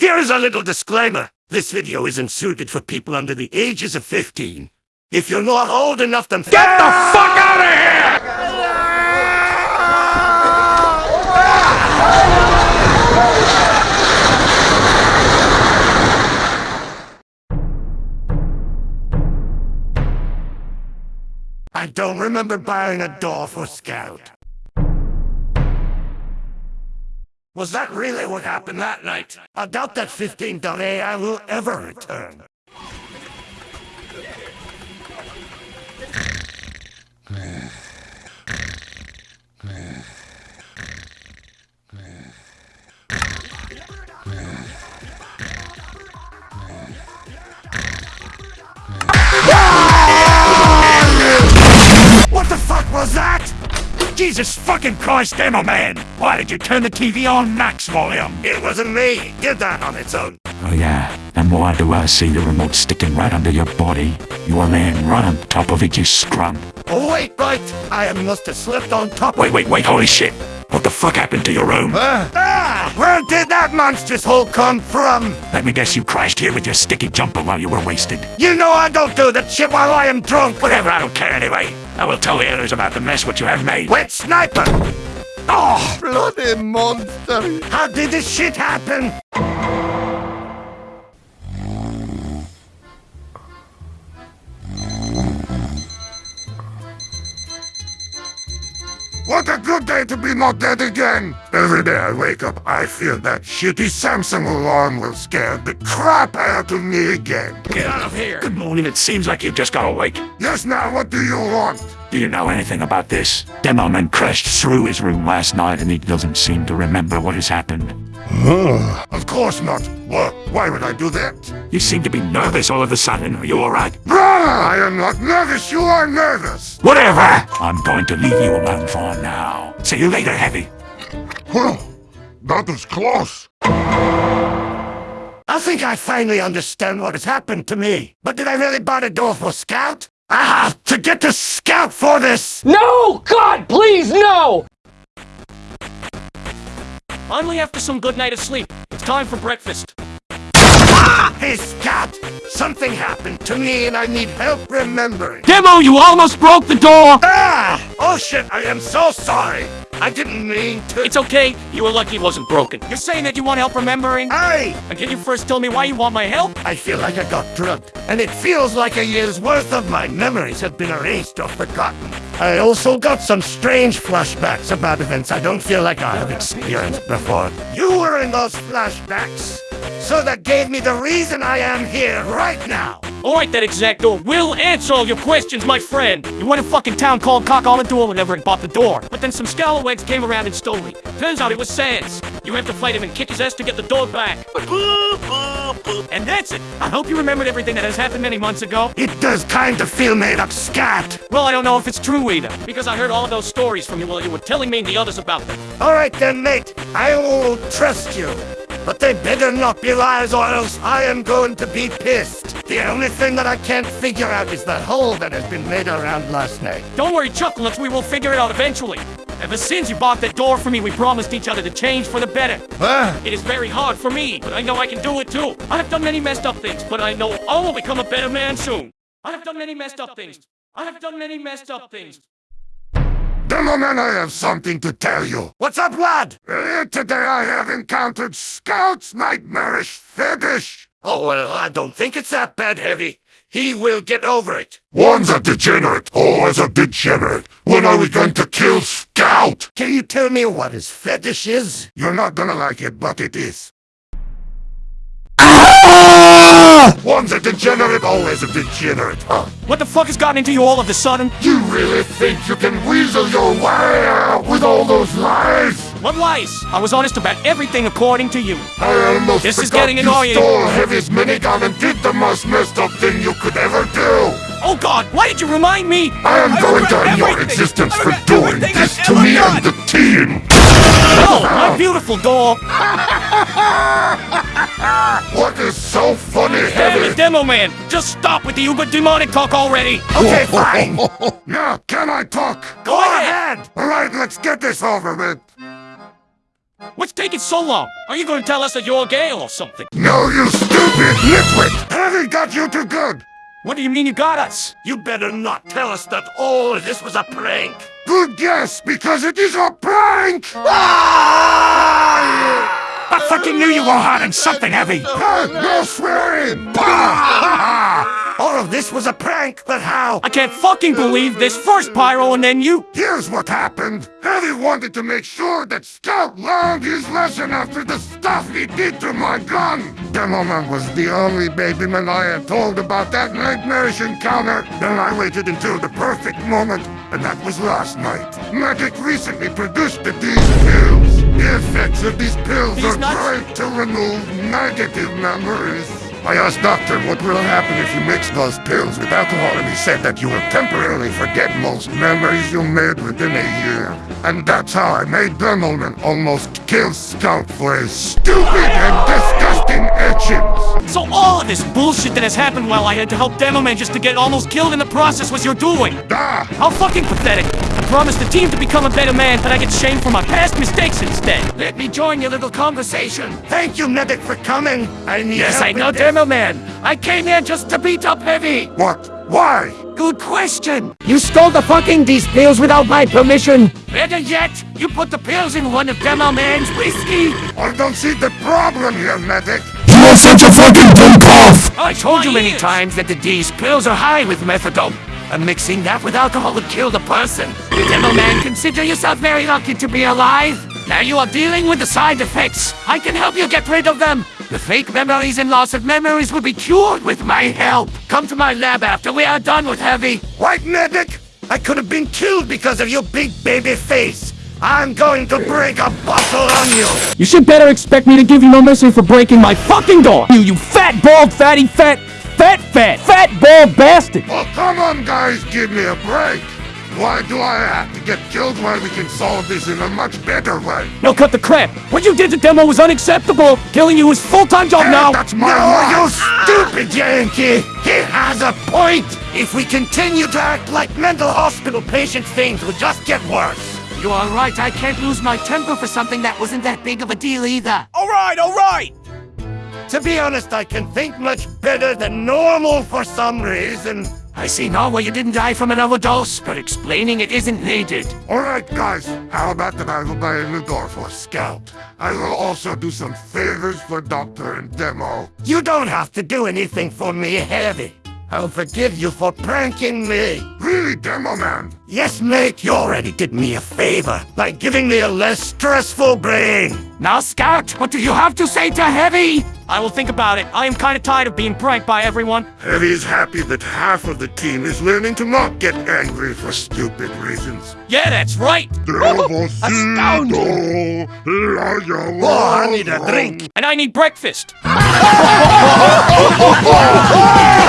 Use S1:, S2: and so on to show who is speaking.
S1: Here is a little disclaimer. This video isn't suited for people under the ages of 15. If you're not old enough, then
S2: Get the fuck out of here!
S1: I don't remember buying a door for Scout. Was that really what happened that night? I doubt that 15.AI will ever return. Jesus fucking Christ, Demo Man! Why did you turn the TV on max volume? It wasn't me. Did that on its own.
S3: Oh yeah, and why do I see the remote sticking right under your body? You are laying right on top of it, you scrum.
S1: Oh wait, right. I must have slipped on top.
S3: Wait, wait, wait, holy shit! What the fuck happened to your room?
S1: Ah! Where did that monstrous hole come from?
S3: Let me guess you crashed here with your sticky jumper while you were wasted.
S1: You know I don't do that shit while I am drunk.
S3: Whatever, I don't care anyway. I will tell the others about the mess what you have made.
S1: Wet sniper! Oh!
S4: Bloody monster!
S1: How did this shit happen? What a good day to be not dead again! Every day I wake up, I feel that shitty Samsung alarm will scare the crap out of me again.
S3: Get out of here! Good morning, it seems like you just got awake.
S1: Yes, now what do you want?
S3: Do you know anything about this? Demoman crashed through his room last night and he doesn't seem to remember what has happened.
S1: Of course not. What? Why would I do that?
S3: You seem to be nervous all of a sudden. Are you alright?
S1: Brother, I am not nervous. You are nervous.
S3: Whatever! I'm going to leave you alone for now. See you later, Heavy.
S4: Well, that was close.
S1: I think I finally understand what has happened to me. But did I really buy the door for Scout? I have to get to Scout for this!
S2: No! God, please, no! Finally, after some good night of sleep, it's time for breakfast.
S1: Hey, Scout! Something happened to me and I need help remembering.
S2: Demo, you almost broke the door!
S1: Ah! Oh shit, I am so sorry. I didn't mean to.
S2: It's okay, you were lucky it wasn't broken. You're saying that you want help remembering?
S1: Hey!
S2: And can you first tell me why you want my help?
S1: I feel like I got drugged, and it feels like a year's worth of my memories have been erased or forgotten. I also got some strange flashbacks about events I don't feel like I have experienced before. You were in those flashbacks, so that gave me the reason I am here right now.
S2: Alright then, Exacto, we'll answer all your questions, my friend. You went to fucking town called Cock on the door whenever and bought the door. But then some scalawags came around and stole it. Turns out it was Sans. You have to fight him and kick his ass to get the door back. And that's it. I hope you remembered everything that has happened many months ago.
S1: It does kind of feel made up scat.
S2: Well, I don't know if it's true either, because I heard all of those stories from you while you were telling me and the others about them.
S1: All right then, mate. I will trust you. But they better not be lies or else I am going to be pissed. The only thing that I can't figure out is the hole that has been made around last night.
S2: Don't worry, Chuckles, we will figure it out eventually. Ever since you bought that door for me, we promised each other to change for the better. It is very hard for me, but I know I can do it too. I have done many messed up things, but I know I will become a better man soon. I have done many messed up things. I have done many messed up things.
S1: Demoman, I have something to tell you. What's up, lad? Earlier today I have encountered Scout's nightmarish fetish. Oh, well, I don't think it's that bad, Heavy. He will get over it.
S4: One's a degenerate, always a degenerate. When are we going to kill Scout?
S1: Can you tell me what his fetish is? You're not gonna like it, but it is.
S4: One's a degenerate, always a degenerate, huh?
S2: What the fuck has gotten into you all of a sudden?
S4: You really think you can weasel your way out with all those lies?
S2: What lies? I was honest about everything according to you.
S4: I almost
S2: This is getting
S4: you
S2: annoying.
S4: stole Heavy's minigun and did the most messed up thing you could ever do.
S2: Oh god, why did you remind me?
S4: I am
S5: I
S4: going to end your existence for doing this
S5: I've
S4: to me
S5: done.
S4: and the team.
S2: Oh, my beautiful door.
S4: What is so funny,
S2: Damn it, Demo Man! Just stop with the uber demonic talk already!
S1: Okay, fine.
S4: Now, can I talk?
S1: Go ahead.
S4: All right, let's get this over with.
S2: What's taking so long? Are you gonna tell us that you're gay or something?
S4: No, you stupid nitwit! Heavy got you too good!
S2: What do you mean you got us?
S1: You better not tell us that all of this was a prank.
S4: Good guess, because it is a prank! Ah!
S3: I fucking knew you were hiding something heavy.
S4: No swearing!
S1: All of this was a prank, but how?
S2: I can't fucking believe this. First Pyro and then you.
S4: Here's what happened. Heavy wanted to make sure that Scout learned his lesson after the stuff he did to my gun. Demoman was the only babyman I had told about that nightmarish encounter. Then I waited until the perfect moment, and that was last night. Medic recently produced the these pills. The effects of these pills
S2: These
S4: are great to remove negative memories. I asked Doctor what will happen if you mix those pills with alcohol, and he said that you will temporarily forget most memories you made within a year. And that's how I made Demoman almost kill Scout for his stupid and disgusting etchings.
S2: So all of this bullshit that has happened while I had to help Demoman just to get almost killed in the process was your doing.
S4: Ah,
S2: How fucking pathetic. I promised the team to become a better man, but I get shamed for my past mistakes instead.
S1: Let me join your little conversation. Thank you, Medic, for coming. I need
S2: Yes, I know. Demo Man. I came here just to beat up Heavy.
S4: what? Why?
S2: Good question.
S1: You stole the fucking these pills without my permission.
S2: Better yet, you put the pills in one of Demo Man's whiskey.
S4: I don't see the problem here, medic.
S3: You are such a fucking dummkopf.
S2: I
S1: told you many times that the D's pills are high with methadone. And mixing that with alcohol would kill the person. Demo man, consider yourself very lucky to be alive. Now you are dealing with the side effects. I can help you get rid of them. The fake memories and loss of memories will be cured with my help. Come to my lab after we are done with Heavy. White medic, I could have been killed because of your big baby face. I'm going to break a bottle on you.
S2: You should better expect me to give you no mercy for breaking my fucking door. You, you fat, bald, fatty, fat, fat, fat, fat, bald bastard.
S4: Oh, come on, guys, give me a break. Why do I have to get killed when we can solve this in a much better way?
S2: No, cut the crap. What you did to Demo was unacceptable. Killing you is full-time job now.
S4: That's my
S1: No,
S4: life.
S1: you stupid Yankee! He has a point! If we continue to act like mental hospital patients, things will just get worse. You are right, I can't lose my temper for something that wasn't that big of a deal either.
S2: Alright, alright.
S1: To be honest, I can think much better than normal for some reason. I see now why you didn't die from an overdose, but explaining it isn't needed.
S4: Alright, guys, how about that I will buy a new door for Scout? I will also do some favors for Doctor and Demo.
S1: You don't have to do anything for me, Heavy. I'll forgive you for pranking me.
S4: Really, Demo Man?
S1: Yes, mate, you already did me a favor by giving me a less stressful brain.
S2: Now, Scout, what do you have to say to Heavy? I will think about it. I am kind of tired of being pranked by everyone.
S4: Heavy is happy that half of the team is learning to not get angry for stupid reasons.
S2: Yeah, that's right.
S4: Astounding!
S1: Oh, I need a drink.
S2: And I need breakfast.